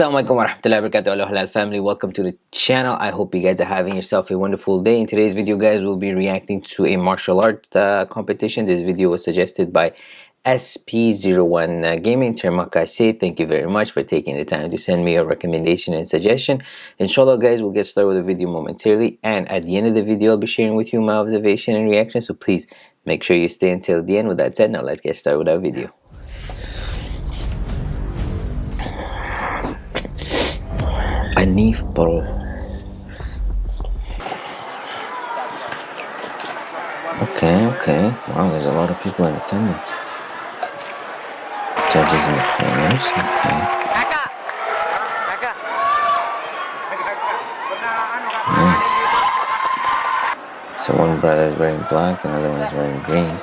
Assalamualaikum warahmatullahi wabarakatuh. Halal family. Welcome to the channel. I hope you guys are having yourself a wonderful day. In today's video guys we'll be reacting to a martial art uh, competition. This video was suggested by SP01 uh, Gaming Termakase thank you very much for taking the time to send me a recommendation and suggestion. Inshallah guys we'll get started with the video momentarily. And at the end of the video I'll be sharing with you my observation and reaction. So please make sure you stay until the end. With that said now let's get started with our video Anif Pro. Okay, okay. Wow, there's a lot of people in attendance. Judges in the corners. Okay. So one brother is wearing black, another one is wearing green.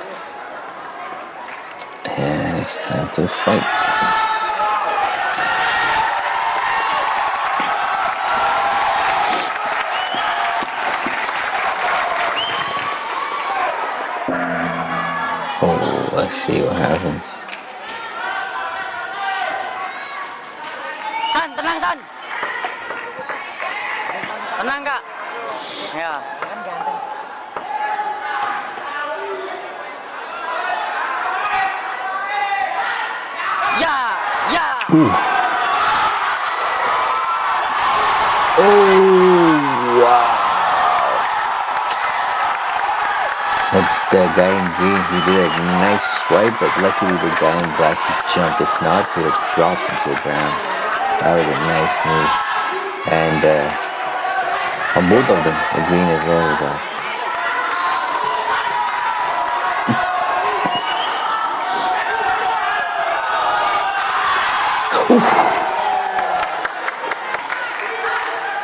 And it's time to fight. See what happens. San, tenang San. Tenang kak. Ya. Ya, ya. Ooh. Oh, wow. The guy in green, he did a nice swipe, but luckily the guy in black he jumped. If not, he would have dropped into the ground. That was a nice move. And uh, on both of them, the green as well as black.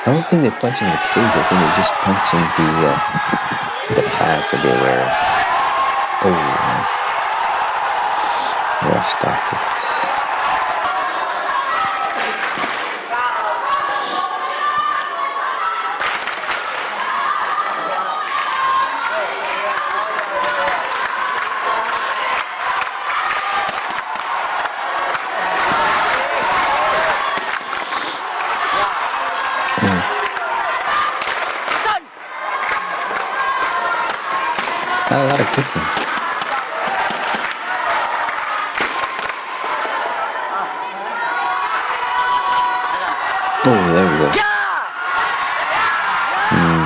I don't think they're punching the face. I think they're just punching the uh, the pads that they wear. Oh, nice. Well started. Not a lot of kicking. Oh, there we go. Hmm.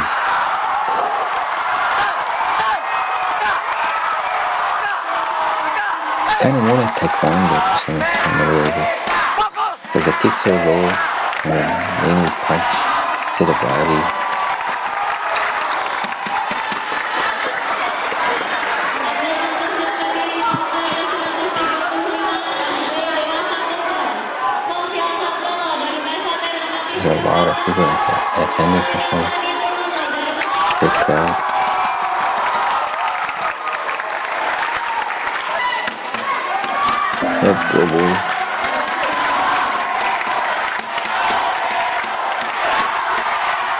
It's kind of more like taekwondo to some extent a little bit. Because the kicks are low and then mainly punch to the body. Attendance for sure. Let's go, boys.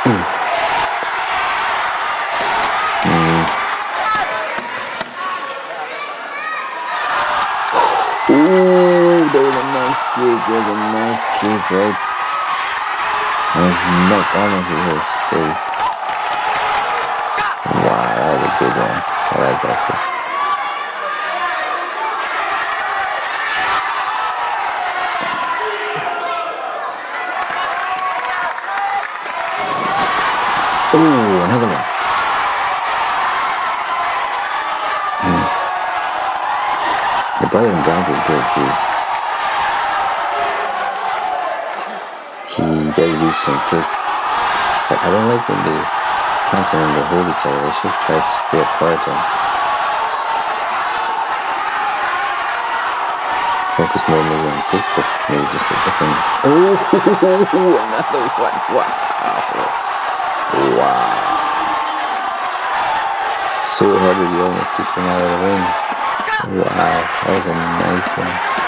Mm. Ooh, there was a nice kick. There was a nice kick right and his neck almost hit his face. Wow, that was a good one. I like that too. Ooh, another one. Nice. The brother in brown is good too. He does use some tricks but I don't like when they punch and they hold each other. They should try to stay apart and focus more maybe on kicks, but maybe just a different. Oh, another one! Wow! Wow! So heavy, you almost kicked him out of the ring. Wow, that was a nice one.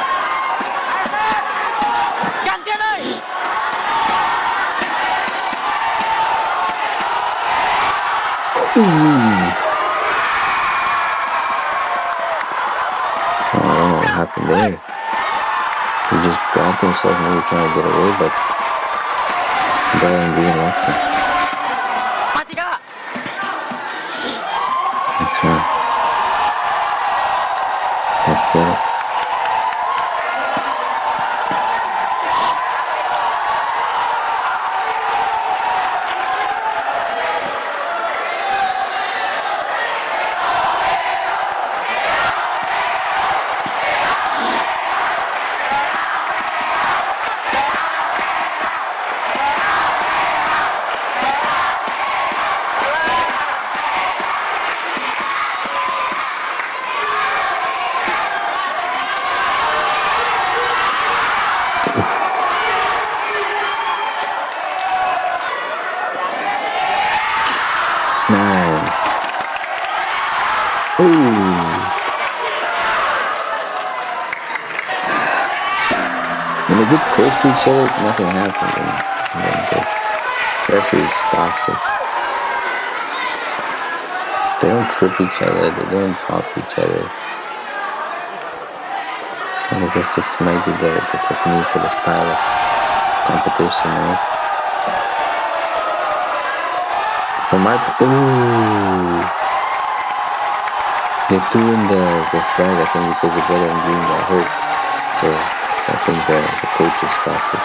I don't know what happened there. He just dropped himself, maybe trying to get away, but Brian Green locked him. When they get close to each other, nothing happens. And, the referee stops it. They don't trip each other. They don't drop each other. I guess that's just might be the, the technique or the style of competition, right? From my ooh, they threw in the, the flag I think because the brother and green got hurt. So I think the, the coaches stopped it.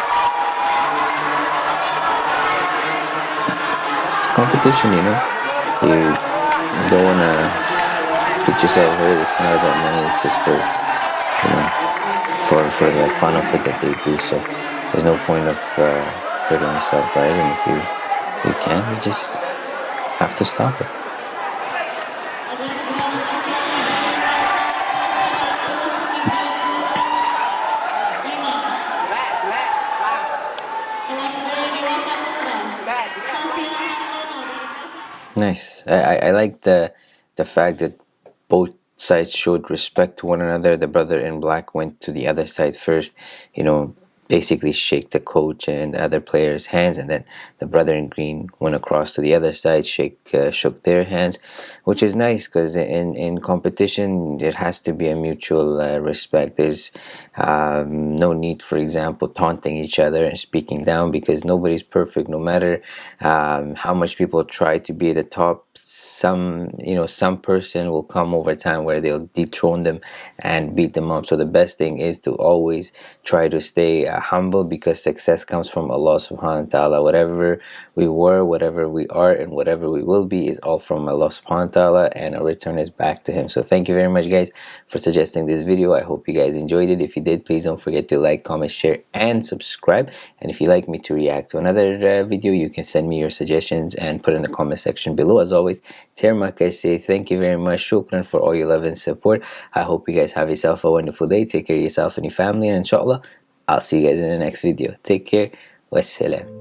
It's competition, you know. You, you don't wanna get yourself hurt. It's not about money. It's just for you know for for the fun of it that they do. So there's no point of uh, hurting yourself, right? And if you you can, you just have to stop it. Nice. I, I, like the the fact that both sides showed respect to one another. The brother in black went to the other side first, you know, basically shake the coach and other players' hands, and then the brother in green went across to the other side, shake uh, shook their hands, which is nice because in in competition there has to be a mutual uh, respect. There's um, no need, for example, taunting each other and speaking down because nobody's perfect. No matter um, how much people try to be at the top, some you know some person will come over time where they'll dethrone them and beat them up. So the best thing is to always try to stay uh, humble because success comes from Allah subhanahu wa ta'ala. Whatever we were whatever we are and whatever we will be is all from Allah subhanahu wa ta'ala and our return is back to him. So thank you very much guys for suggesting this video. I hope you guys enjoyed it. If you did please don't forget to like comment share and subscribe. And if you like me to react to another uh, video you can send me your suggestions and put in the comment section below. As always Termak, I say thank you very much. Shukran for all your love and support. I hope you guys have yourself a wonderful day. Take care of yourself and your family. And inshallah, I'll see you guys in the next video. Take care. Wassalam.